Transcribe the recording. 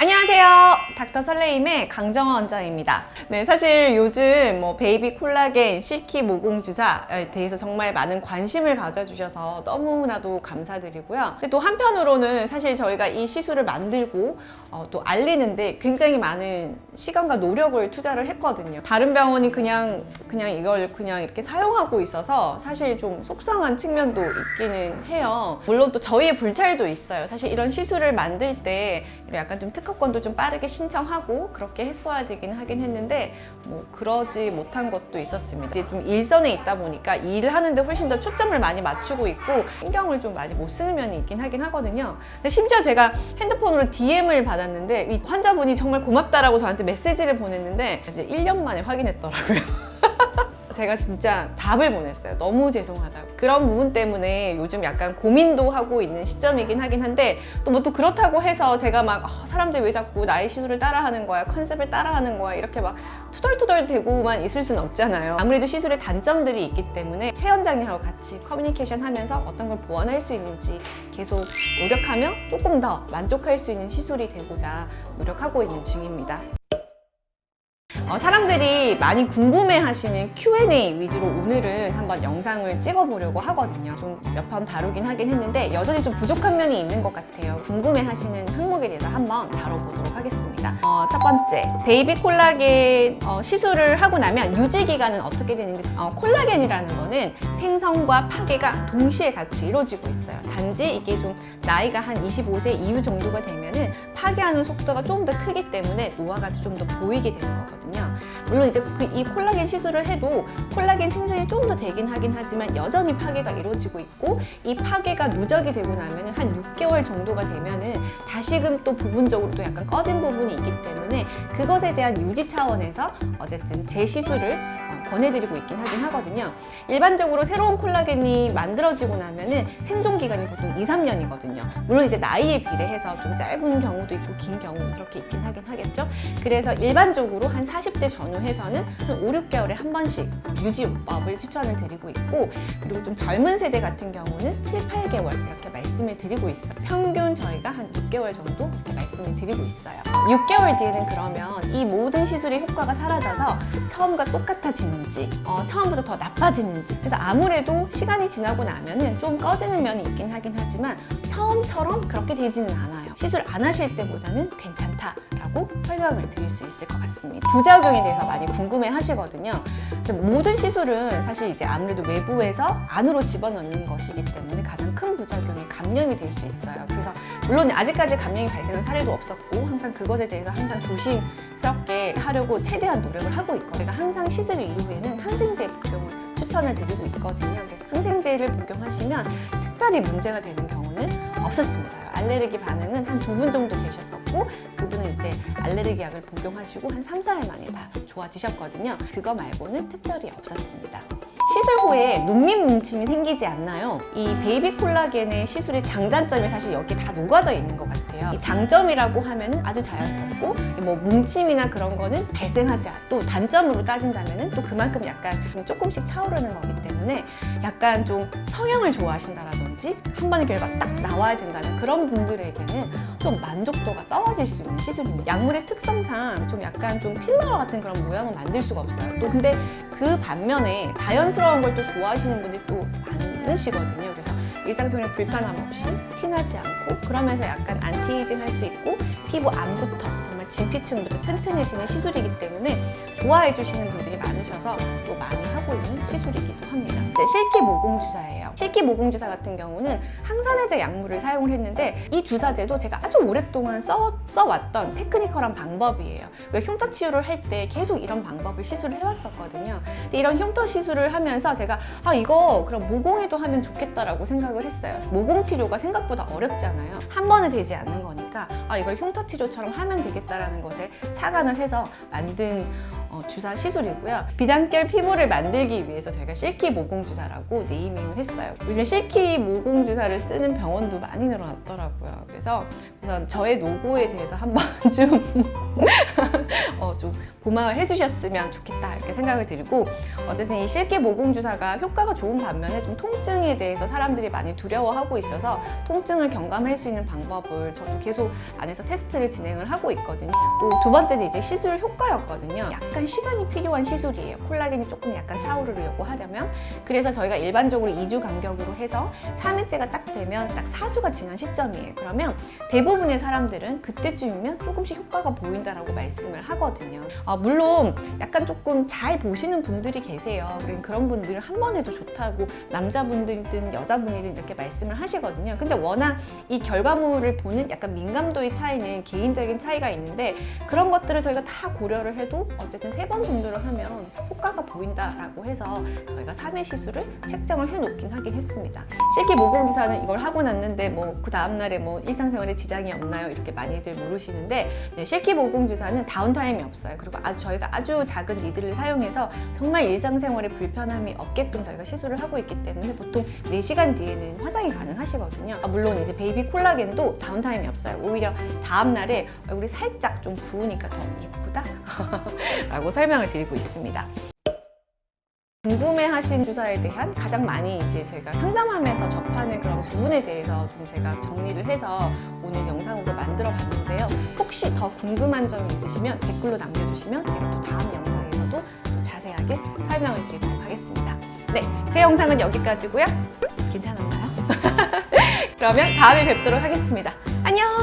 안녕하세요. 닥터 설레임의 강정원 원장입니다. 네, 사실 요즘 뭐 베이비 콜라겐, 실키 모공 주사에 대해서 정말 많은 관심을 가져주셔서 너무나도 감사드리고요. 또 한편으로는 사실 저희가 이 시술을 만들고 어, 또 알리는데 굉장히 많은 시간과 노력을 투자를 했거든요. 다른 병원이 그냥 그냥 이걸 그냥 이렇게 사용하고 있어서 사실 좀 속상한 측면도 있기는 해요. 물론 또 저희의 불찰도 있어요. 사실 이런 시술을 만들 때 약간 좀 특 허권도 좀 빠르게 신청하고 그렇게 했어야 되긴 하긴 했는데 뭐 그러지 못한 것도 있었습니다. 이제 좀 일선에 있다 보니까 일을 하는데 훨씬 더 초점을 많이 맞추고 있고 신경을 좀 많이 못 쓰는 면이 있긴 하긴 하거든요. 근데 심지어 제가 핸드폰으로 DM을 받았는데 이 환자분이 정말 고맙다라고 저한테 메시지를 보냈는데 이제 1년 만에 확인했더라고요. 제가 진짜 답을 보냈어요. 너무 죄송하다고. 그런 부분 때문에 요즘 약간 고민도 하고 있는 시점이긴 하긴 한데 또 뭐 또 그렇다고 해서 제가 막 어, 사람들 왜 자꾸 나의 시술을 따라하는 거야 컨셉을 따라하는 거야 이렇게 막 투덜투덜 대고만 있을 순 없잖아요. 아무래도 시술의 단점들이 있기 때문에 최 원장님하고 같이 커뮤니케이션 하면서 어떤 걸 보완할 수 있는지 계속 노력하며 조금 더 만족할 수 있는 시술이 되고자 노력하고 있는 중입니다. 어, 사람들이 많이 궁금해 하시는 Q&A 위주로 오늘은 한번 영상을 찍어보려고 하거든요. 좀몇번 다루긴 하긴 했는데 여전히 좀 부족한 면이 있는 것 같아요. 궁금해 하시는 항목에 대해서 한번 다뤄보도록 하겠습니다. 어, 첫 번째, 베이비 콜라겐 어, 시술을 하고 나면 유지 기간은 어떻게 되는지 어, 콜라겐이라는 거는 생성과 파괴가 동시에 같이 이루어지고 있어요. 단지 이게 좀 나이가 한 25세 이후 정도가 되면 은 파괴하는 속도가 조금 더 크기 때문에 노화가 좀 더 보이게 되는 거거든요. 물론 이제 그 이 콜라겐 시술을 해도 콜라겐 생성이 조금 더 되긴 하긴 하지만 여전히 파괴가 이루어지고 있고 이 파괴가 누적이 되고 나면은 한 6개월 정도가 되면은 다시금 또 부분적으로 또 약간 꺼진 부분이 있기 때문에 그것에 대한 유지 차원에서 어쨌든 재시술을 어, 권해드리고 있긴 하긴 하거든요. 일반적으로 새로운 콜라겐이 만들어지고 나면은 생존 기간이 보통 2, 3년이거든요. 물론 이제 나이에 비례해서 좀 짧은 경우도 있고 긴 경우 그렇게 있긴 하긴 하겠죠. 그래서 일반적으로 한 40대 전후해서는 한 5, 6개월에 한 번씩 유지요법을 추천을 드리고 있고 그리고 좀 젊은 세대 같은 경우는 7, 8개월 이렇게 말씀을 드리고 있어요. 평균 저희가 한 6개월 정도 말씀을 드리고 있어요. 6개월 뒤에는 그러면 이 모든 시술의 효과가 사라져서 처음과 똑같아지는지 어, 처음보다 더 나빠지는지 그래서 아무래도 시간이 지나고 나면 은 좀 꺼지는 면이 있긴 하긴 하지만 처음처럼 그렇게 되지는 않아요. 시술 안 하실 때보다는 괜찮다라고 설명을 드릴 수 있을 것 같습니다. 부작용에 대해서 많이 궁금해 하시거든요. 모든 시술은 사실 이제 아무래도 외부에서 안으로 집어넣는 것이기 때문에 가장 큰 부작용이 감염이 될 수 있어요. 그래서 물론 아직까지 감염이 발생한 사례도 없었고 항상 그것에 대해서 항상 조심스럽게 하려고 최대한 노력을 하고 있고 제가 항상 시술 이후에는 항생제 복용을 추천을 드리고 있거든요. 그래서 항생제를 복용하시면 특별히 문제가 되는 경우는 없었습니다. 알레르기 반응은 한 두 분 정도 계셨었고 그분은 이제 알레르기 약을 복용하시고 한 3, 4일 만에 다 좋아지셨거든요. 그거 말고는 특별히 없었습니다. 시술 후에 눈밑 뭉침이 생기지 않나요? 이 베이비 콜라겐의 시술의 장단점이 사실 여기 다 녹아져 있는 것 같아요. 이 장점이라고 하면 아주 자연스럽고 뭐 뭉침이나 그런 거는 발생하지 않고 또 단점으로 따진다면 또 그만큼 약간 조금씩 차오르는 거기 때문에 약간 좀 성형을 좋아하신다라든지 한 번의 결과가 딱 나와야 된다는 그런 분들에게는 좀 만족도가 떨어질 수 있는 시술입니다. 약물의 특성상 좀 약간 좀 필러와 같은 그런 모양을 만들 수가 없어요. 또 근데 그 반면에 자연스러운 걸 또 좋아하시는 분들이 또 많으시거든요. 그래서 일상생활 불편함 없이 티나지 않고 그러면서 약간 안티에이징 할 수 있고 피부 안부터 진피층부터 튼튼해지는 시술이기 때문에 좋아해 주시는 분들이 많으셔서 또 많이 하고 있는 시술이기도 합니다. 이제 실키 모공 주사예요. 실키 모공 주사 같은 경우는 항산화제 약물을 사용을 했는데 이 주사제도 제가 아주 오랫동안 써, 써왔던 테크니컬한 방법이에요. 그러니까 흉터 치유를 할 때 계속 이런 방법을 시술을 해왔었거든요. 근데 이런 흉터 시술을 하면서 제가 아 이거 그럼 모공에도 하면 좋겠다라고 생각을 했어요. 모공 치료가 생각보다 어렵잖아요. 한 번에 되지 않는 거니까 아 이걸 흉터 치료처럼 하면 되겠다 라는 것에 착안을 해서 만든 어, 주사 시술이고요. 비단결 피부를 만들기 위해서 저희가 실키 모공 주사라고 네이밍을 했어요. 요즘 실키 모공 주사를 쓰는 병원도 많이 늘어났더라고요. 그래서 우선 저의 노고에 대해서 한번 좀, 어, 좀 고마워해 주셨으면 좋겠다 이렇게 생각을 드리고 어쨌든 이 실키 모공 주사가 효과가 좋은 반면에 좀 통증에 대해서 사람들이 많이 두려워하고 있어서 통증을 경감할 수 있는 방법을 저도 계속 안에서 테스트를 진행을 하고 있거든요. 또 두 번째는 이제 시술 효과였거든요. 약간 시간이 필요한 시술이에요. 콜라겐이 조금 약간 차오르려고 하려면 그래서 저희가 일반적으로 2주 간격으로 해서 3회째가 딱 되면 딱 4주가 지난 시점이에요. 그러면 대부분의 사람들은 그때쯤이면 조금씩 효과가 보인다 라고 말씀을 하거든요. 아, 물론 약간 조금 잘 보시는 분들이 계세요. 그런 분들은 한 번 해도 좋다고 남자분들이든 여자분이든 이렇게 말씀을 하시거든요. 근데 워낙 이 결과물을 보는 약간 민감도의 차이는 개인적인 차이가 있는데 그런 것들을 저희가 다 고려를 해도 어쨌든 세 번 정도를 하면 효과가 보인다라고 해서 저희가 3회 시술을 책정을 해놓긴 하긴 했습니다. 실키 모공주사는 이걸 하고 났는데 뭐 그 다음날에 뭐 일상생활에 지장이 없나요? 이렇게 많이들 물으시는데 네, 실키 모공 주사는 downtime이 없어요. 그리고 아, 저희가 아주 작은 needle을 사용해서 정말 일상생활에 불편함이 없게끔 저희가 시술을 하고 있기 때문에 보통 4시간 뒤에는 화장이 가능하시거든요. 아, 물론 이제 베이비 콜라겐도 downtime이 없어요. 오히려 다음날에 얼굴이 살짝 좀 부으니까 더 예쁘다? 라고 설명을 드리고 있습니다. 궁금해하신 주사에 대한 가장 많이 이제 저희가 상담하면서 접하는 그런 부분에 대해서 좀 제가 정리를 해서 오늘 영상으로 만들어 봤는데요. 혹시 더 궁금한 점이 있으시면 댓글로 남겨주시면 제가 또 다음 영상에서도 또 자세하게 설명을 드리도록 하겠습니다. 네, 제 영상은 여기까지고요. 괜찮았나요? 그러면 다음에 뵙도록 하겠습니다. 안녕!